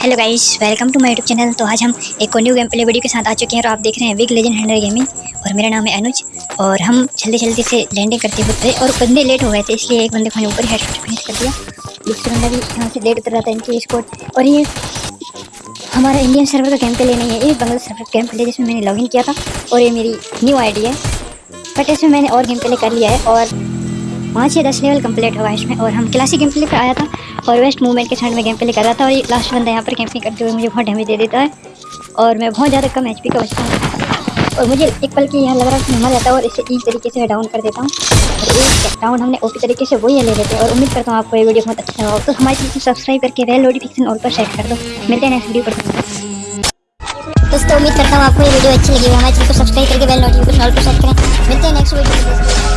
Hello guys welcome to my YouTube channel तो आज हम एक न्यू गेम प्ले वीडियो के साथ आ चुके हैं और आप देख रहे हैं विग लेजेंड हंड्रेड गेमिंग और मेरा नाम है अनुज और हम जल्दी जल्दी से लैंडिंग करते हुए थे और बंदे लेट हो गए थे, इसलिए एक बंदे को ऊपर हेड फिनिश कर दिया। दूसरा बंदा भी यहाँ से लेट उतर रहा था इनकी स्कोर और ये हमारा इंडियन सर्वर का गेम प्ले नहीं है ये बांग्लादेश सर्वर गेम प्ले जिसमें मैंने लॉगिन किया था और ये मेरी न्यू आई है। बट इसमें मैंने और गेम प्ले कर लिया है और पाँच या दस लेवल कंप्लीट हुआ इसमें और हम क्लासिक गेम प्ले पर आया था और वेस्ट मूवमेंट के साइड में गेम प्ले कर रहा था और ये लास्ट बंदा यहाँ पर कैंपिंग करते हुए मुझे बहुत डैमेज दे देता है और मैं बहुत ज़्यादा कम एचपी का बचता हूँ और मुझे एक पल की यहाँ लग रहा है कि मर जाता है और इसे इस तरीके से डाउन कर देता हूँ। और एक डाउन हमने ओपी तरीके से वही ले लेते हैं और उम्मीद करता हूँ आपको ये वीडियो बहुत अच्छा लगा तो हमारे चैनल को सब्सक्राइब करके बेल नोटिफिकेशन ऑल पर सेट कर दो। मिलते हैं नेक्स्ट वीडियो पर। दोस्तों, उम्मीद करता हूँ आपको ये वीडियो अच्छी लगी हमारे चैनल को सब्सक्राइब करके बेल नोटिफिकेशन ऑल पर सेट करें। मिलते हैं नेक्स्ट वीडियो